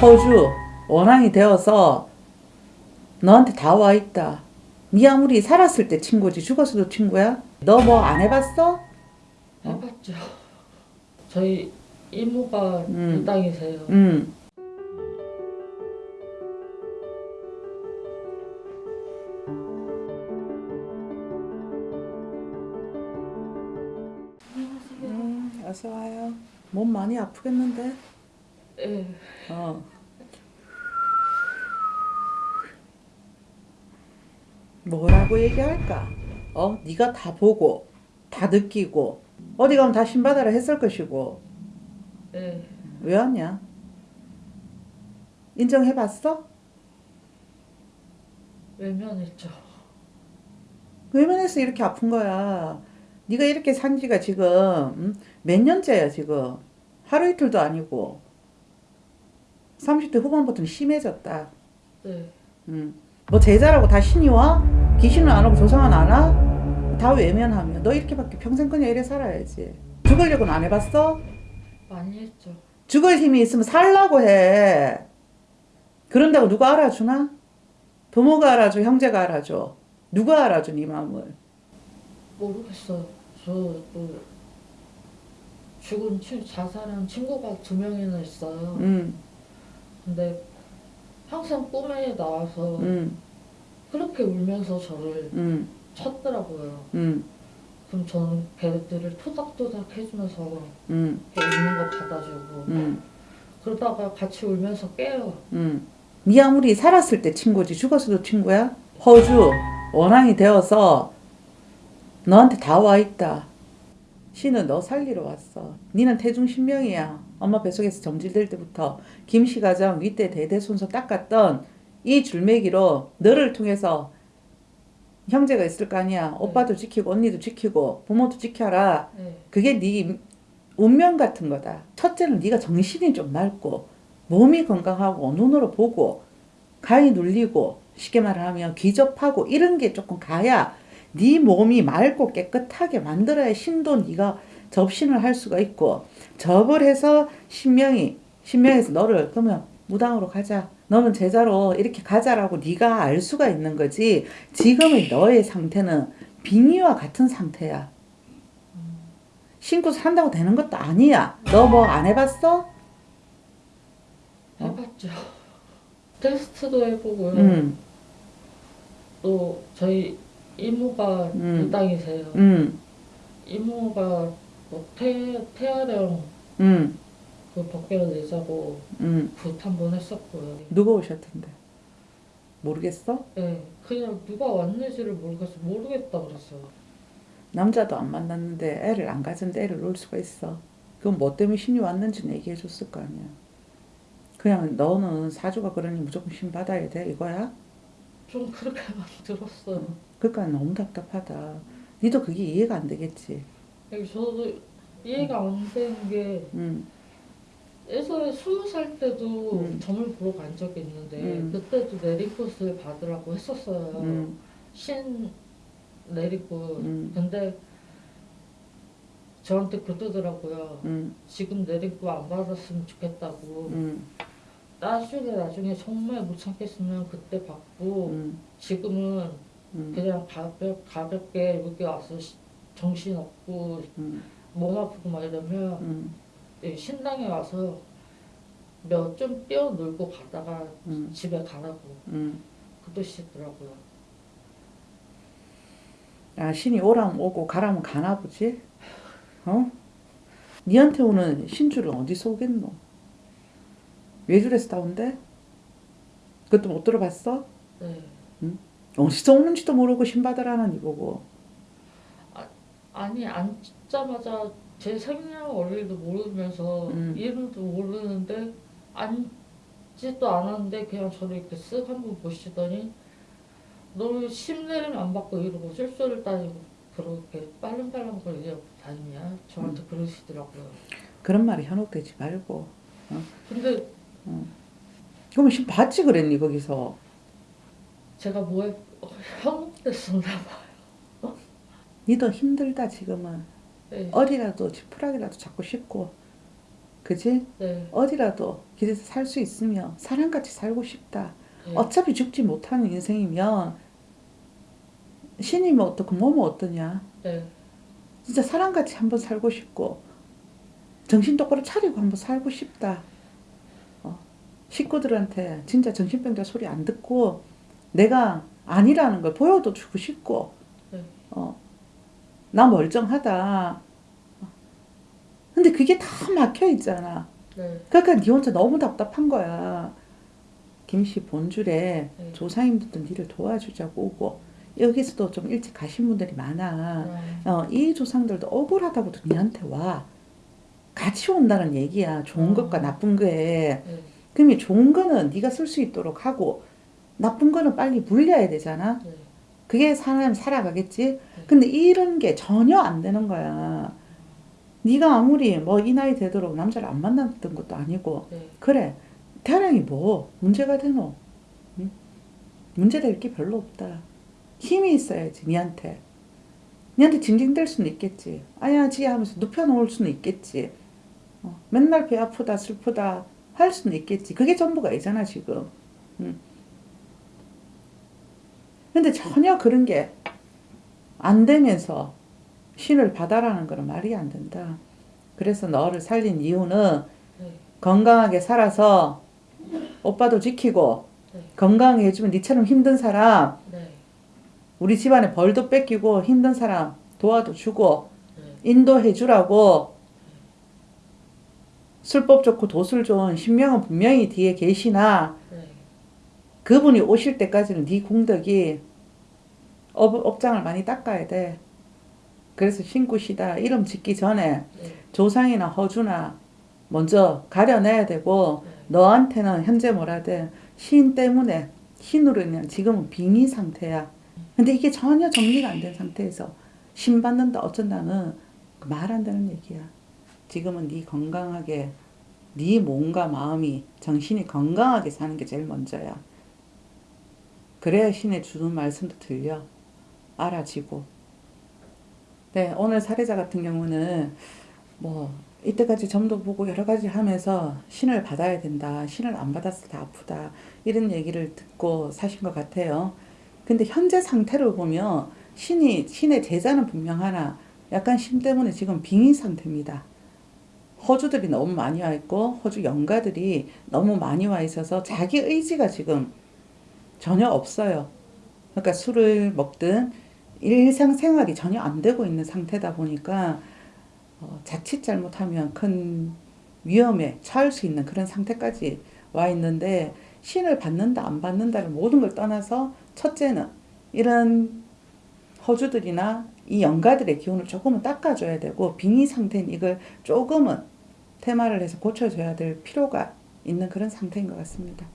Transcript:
호주 원앙이 되어서 너한테 다 와 있다. 네 아무리 살았을 때 친구지 죽었어도 친구야? 너 뭐 안 해봤어? 해봤죠. 저희 이모가 음. 이 땅이세요. 응. 음, 어서 와요. 몸 많이 아프겠는데? 예. 어. 뭐라고 얘기할까? 어, 네가 다 보고 다 느끼고 어디 가면 다 신받아라 했을 것이고 예. 왜 왔냐? 인정해봤어? 외면했죠. 외면해서 이렇게 아픈 거야. 네가 이렇게 산 지가 지금 음? 몇 년째야 지금. 하루 이틀도 아니고 30대 후반부터는 심해졌다. 네. 음. 뭐 제자라고 다 신이 와? 귀신은 안 오고 조상은 안 와? 다 외면하면 너 이렇게밖에 평생 그냥 이래 살아야지. 죽으려고는 안 해봤어? 많이 했죠. 죽을 힘이 있으면 살라고 해. 그런다고 누가 알아주나? 부모가 알아줘, 형제가 알아줘. 누가 알아줘, 네 마음을. 모르겠어요. 저도 죽은 친 자살한 친구가 두 명이나 있어요. 음, 근데 항상 꿈에 나와서 음, 그렇게 울면서 저를 음, 쳤더라고요. 음, 그럼 저는 걔들을 토닥토닥 해주면서 음, 걔 우는 거 받아주고 음, 그러다가 같이 울면서 깨요. 음. 네 아무리 살았을 때 친구지 죽었어도 친구야? 호주 원앙이 되어서 너한테 다 와 있다. 신은 너 살리러 왔어. 니는 태중 신명이야. 엄마 뱃속에서 점질될 때부터 김씨 가정 윗대 대대손손 닦았던 이 줄매기로 너를 통해서 형제가 있을 거 아니야. 오빠도 지키고 언니도 지키고 부모도 지켜라. 네. 그게 네 운명 같은 거다. 첫째는 네가 정신이 좀 맑고 몸이 건강하고 눈으로 보고 간이 눌리고 쉽게 말하면 귀접하고 이런 게 조금 가야 네 몸이 맑고 깨끗하게 만들어야 신도 네가 접신을 할 수가 있고 접을 해서 신명이 신명에서 너를 그러면 무당으로 가자. 너는 제자로 이렇게 가자라고 네가 알 수가 있는 거지. 지금의 너의 상태는 빙의와 같은 상태야. 신고 산다고 되는 것도 아니야. 너 뭐 안 해봤어? 해봤죠. 테스트도 해보고요. 응, 또 저희 이모가 음. 이 땅이세요. 응, 이모가 뭐 태, 태아령 응, 그 벗겨 내자고 응. 굿한번 했었고요. 누가 오셨던데? 모르겠어? 네, 그냥 누가 왔는지를 모르겠어. 모르겠다 그랬어요. 남자도 안 만났는데 애를 안 가진데 애를 놓을 수가 있어. 그건 뭐 때문에 신이 왔는지는 얘기해 줬을 거 아니야. 그냥 너는 사주가 그러니 무조건 신 받아야 돼 이거야? 좀 그렇게만 들었어요. 그러니까 너무 답답하다. 니도 그게 이해가 안 되겠지. 저도 이해가 안 되는 게 응, 예전에 스무 살 때도 음. 점을 보러 간 적이 있는데 음. 그때도 내리꽃을 받으라고 했었어요. 응, 신 내리꽃. 음. 근데 저한테 그러더라고요. 응, 지금 내리꽃 안 받았으면 좋겠다고. 응, 나중에 나중에 정말 못 참겠으면 그때 받고 응, 지금은 응, 그냥 가볍, 가볍게 여기 와서 시- 정신 없고 응, 몸 아프고 막 이러면 응, 이 신당에 와서 몇 좀 뛰어놀고 가다가 응, 집에 가라고 응. 그러시더라고요. 아, 신이 오라면 오고 가라면 가나 보지? 어? 니한테 오는 신주를 어디서 오겠노? 외줄에서 나온대? 그것도 못 들어봤어? 네. 어디서 오는지도 모르고 신 받으라는 이거고. 아니 앉자마자 제 생년 월일도 모르면서 음. 이름도 모르는데 앉지도 않았는데 그냥 저를 이렇게 쓱 한번 보시더니 너 심내림 안 받고 이러고 쓸소를 따지고 그렇게 빨랑빨랑 거리고 다니냐 저한테 그러시더라고요. 그런 말이 현혹되지 말고. 근데 그러면 신 받지 그랬니 거기서? 제가 뭐에 현혹됐었나 봐. 니도 힘들다 지금은. 네. 어디라도 지푸라기라도 잡고 싶고 그지? 네. 어디라도 길에서 살 수 있으면 사람같이 살고 싶다. 네. 어차피 죽지 못하는 인생이면 신이면 어떻고 몸은 어떠냐. 네. 진짜 사람같이 한번 살고 싶고 정신 똑바로 차리고 한번 살고 싶다. 어, 식구들한테 진짜 정신병자 소리 안 듣고 내가 아니라는 걸 보여도 주고 싶고 네. 어, 나 멀쩡하다. 어. 근데 그게 다 막혀 있잖아. 네. 그러니까 니 혼자 너무 답답한 거야. 김씨 본줄에 네. 조상님들도 니를 도와주자고 오고 여기서도 좀 일찍 가신 분들이 많아. 네. 어, 이 조상들도 억울하다고도 니한테 와. 같이 온다는 얘기야. 좋은 어. 것과 나쁜 거에. 네. 그럼 이 좋은 거는 네가 쓸 수 있도록 하고 나쁜 거는 빨리 물려야 되잖아. 네. 그게 사람 살아가겠지. 근데 이런 게 전혀 안 되는 거야. 네가 아무리 뭐 이 나이 되도록 남자를 안 만났던 것도 아니고 네. 그래 태양이 뭐 문제가 되노? 응? 문제될 게 별로 없다. 힘이 있어야지 니한테. 니한테 징징댈 수는 있겠지. 아야 지 하면서 눕혀놓을 수는 있겠지. 어, 맨날 배 아프다 슬프다 할 수는 있겠지. 그게 전부가 아니잖아 지금. 응. 근데 전혀 그런 게 안 되면서 신을 받아라는 거는 말이 안 된다. 그래서 너를 살린 이유는 네. 건강하게 살아서 오빠도 지키고 네. 건강하게 해주면 니처럼 힘든 사람 네. 우리 집안에 벌도 뺏기고 힘든 사람 도와도 주고 네. 인도해 주라고 술법 좋고 도술 좋은 신명은 분명히 뒤에 계시나 네. 그분이 오실 때까지는 네 공덕이 업, 업장을 많이 닦아야 돼. 그래서 신굿이다 이름 짓기 전에 네. 조상이나 허주나 먼저 가려내야 되고 네. 너한테는 현재 뭐라 돼? 신 때문에 신으로 인한 지금은 빙의 상태야. 근데 이게 전혀 정리가 안 된 상태에서 신 받는다 어쩐다는 말 안 되는 얘기야. 지금은 네 건강하게 네 몸과 마음이 정신이 건강하게 사는 게 제일 먼저야. 그래야 신의 주는 말씀도 들려 알아지고. 네 오늘 사례자 같은 경우는 뭐 이때까지 점도 보고 여러 가지 하면서 신을 받아야 된다. 신을 안 받았을 때 아프다. 이런 얘기를 듣고 사신 것 같아요. 근데 현재 상태를 보면 신이 신의 제자는 분명 하나 약간 신 때문에 지금 빙의 상태입니다. 호주들이 너무 많이 와 있고 호주 영가들이 너무 많이 와 있어서 자기 의지가 지금 전혀 없어요. 그러니까 술을 먹든 일상생활이 전혀 안 되고 있는 상태다 보니까 어, 자칫 잘못하면 큰 위험에 처할 수 있는 그런 상태까지 와 있는데 신을 받는다 안 받는다를 모든 걸 떠나서 첫째는 이런 허주들이나 이 영가들의 기운을 조금은 닦아줘야 되고 빙의 상태인 이걸 조금은 테마를 해서 고쳐줘야 될 필요가 있는 그런 상태인 것 같습니다.